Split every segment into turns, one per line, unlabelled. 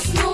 Just.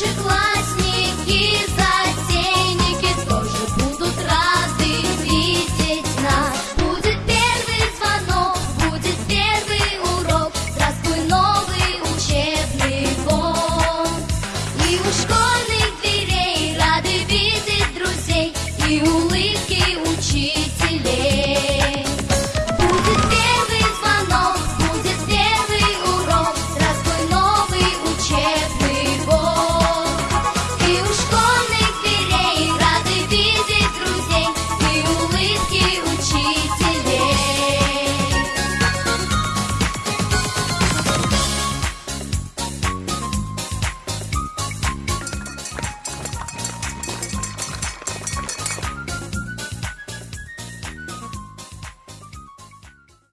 should fly.